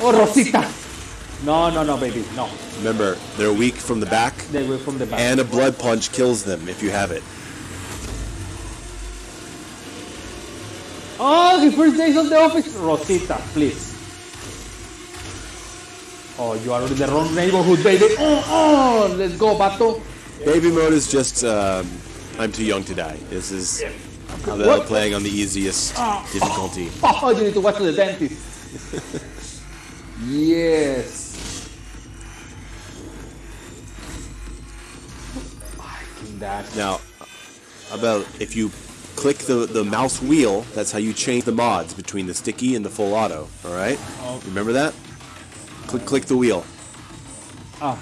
Oh, Rosita. No, no, no, baby. No. Remember, they're weak from the back, They were from the back. and a blood punch kills them if you have it. Oh, the first days of the office. Rosita, please. Oh, you are in the wrong neighborhood, baby. Oh, oh, let's go, Bato. Baby mode is just, um, I'm too young to die. This is how they're playing on the easiest difficulty. Oh, you need to watch the dentist. Yes. Fucking that. Now, about if you click the, the mouse wheel, that's how you change the mods between the sticky and the full auto. All right? Remember that? Click click the wheel. Ah.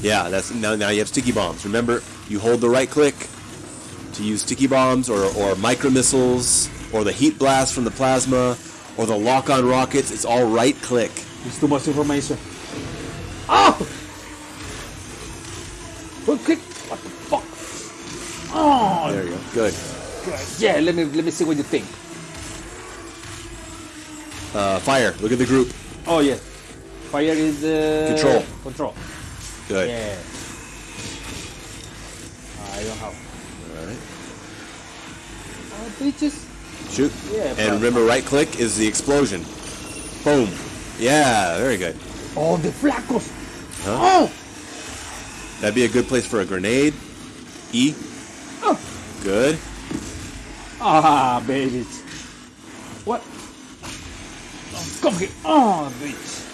Yeah, that's now now you have sticky bombs. Remember, you hold the right click to use sticky bombs or, or micro missiles or the heat blast from the plasma or the lock on rockets. It's all right click. It's too much information. Oh! Okay. What the fuck? Oh, There you go. Good. Good. yeah. Let me let me see what you think. Uh, fire. Look at the group. Oh yeah. Fire is uh, Control. Control. Good. Yeah. I don't have. All right. Oh, bitches. Shoot. Yeah, And remember, right click is the explosion. Boom. Yeah, very good. Oh, the flacos. Huh? Oh. That'd be a good place for a grenade. E. Oh. Good. Ah, babies. What? Oh, come here. Oh, bitch.